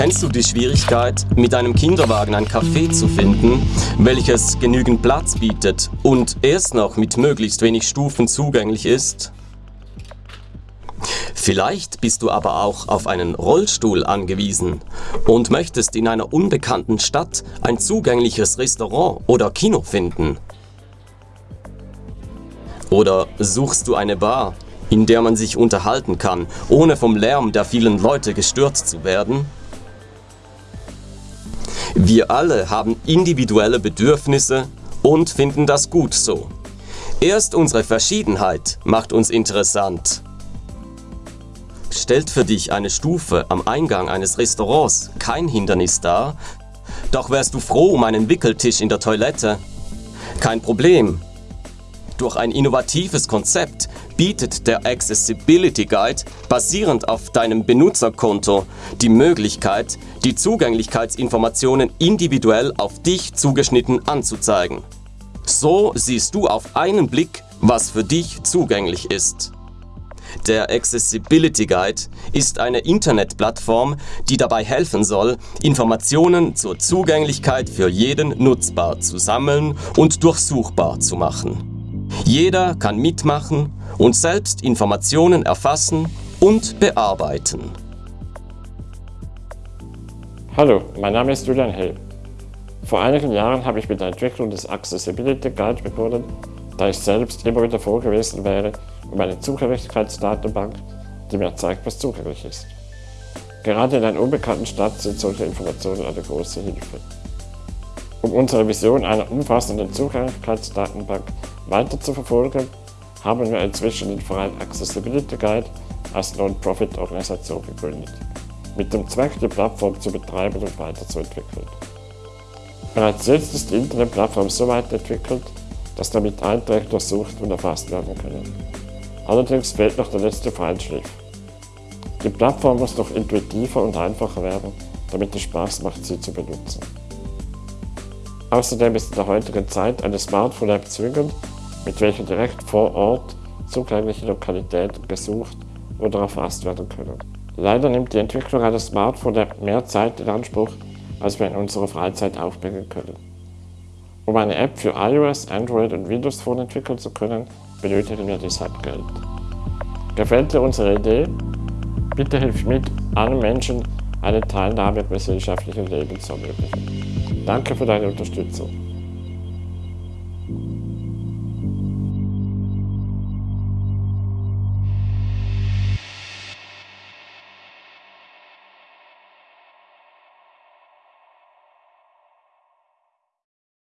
Kennst du die Schwierigkeit, mit einem Kinderwagen ein Café zu finden, welches genügend Platz bietet und erst noch mit möglichst wenig Stufen zugänglich ist? Vielleicht bist du aber auch auf einen Rollstuhl angewiesen und möchtest in einer unbekannten Stadt ein zugängliches Restaurant oder Kino finden. Oder suchst du eine Bar, in der man sich unterhalten kann, ohne vom Lärm der vielen Leute gestört zu werden? Wir alle haben individuelle Bedürfnisse und finden das gut so. Erst unsere Verschiedenheit macht uns interessant. Stellt für dich eine Stufe am Eingang eines Restaurants kein Hindernis dar, doch wärst du froh um einen Wickeltisch in der Toilette. Kein Problem. Durch ein innovatives Konzept bietet der Accessibility Guide basierend auf deinem Benutzerkonto die Möglichkeit, die Zugänglichkeitsinformationen individuell auf dich zugeschnitten anzuzeigen. So siehst du auf einen Blick, was für dich zugänglich ist. Der Accessibility Guide ist eine Internetplattform, die dabei helfen soll, Informationen zur Zugänglichkeit für jeden nutzbar zu sammeln und durchsuchbar zu machen. Jeder kann mitmachen und selbst Informationen erfassen und bearbeiten. Hallo, mein Name ist Julian Hell. Vor einigen Jahren habe ich mit der Entwicklung des Accessibility Guide begonnen, da ich selbst immer wieder froh gewesen wäre um eine Zugänglichkeitsdatenbank, die mir zeigt, was zugänglich ist. Gerade in einer unbekannten Stadt sind solche Informationen eine große Hilfe. Um unsere Vision einer umfassenden Zugänglichkeitsdatenbank weiter zu verfolgen, haben wir inzwischen den Verein Accessibility Guide als Non-Profit-Organisation gegründet, mit dem Zweck, die Plattform zu betreiben und weiterzuentwickeln. Bereits jetzt ist die Internetplattform so weit entwickelt, dass damit Einträge durchsucht und erfasst werden können. Allerdings fehlt noch der letzte Feinschliff. Die Plattform muss noch intuitiver und einfacher werden, damit es Spaß macht, sie zu benutzen. Außerdem ist in der heutigen Zeit eine Smartphone-App zwingend, mit welcher direkt vor Ort zugängliche Lokalitäten gesucht oder erfasst werden können. Leider nimmt die Entwicklung einer Smartphone-App mehr Zeit in Anspruch, als wir in unserer Freizeit aufbringen können. Um eine App für iOS, Android und Windows Phone entwickeln zu können, benötigen wir deshalb Geld. Gefällt dir unsere Idee? Bitte hilf mit, allen Menschen eine Teilnahme am gesellschaftlichen Leben zu ermöglichen. Danke für deine Unterstützung.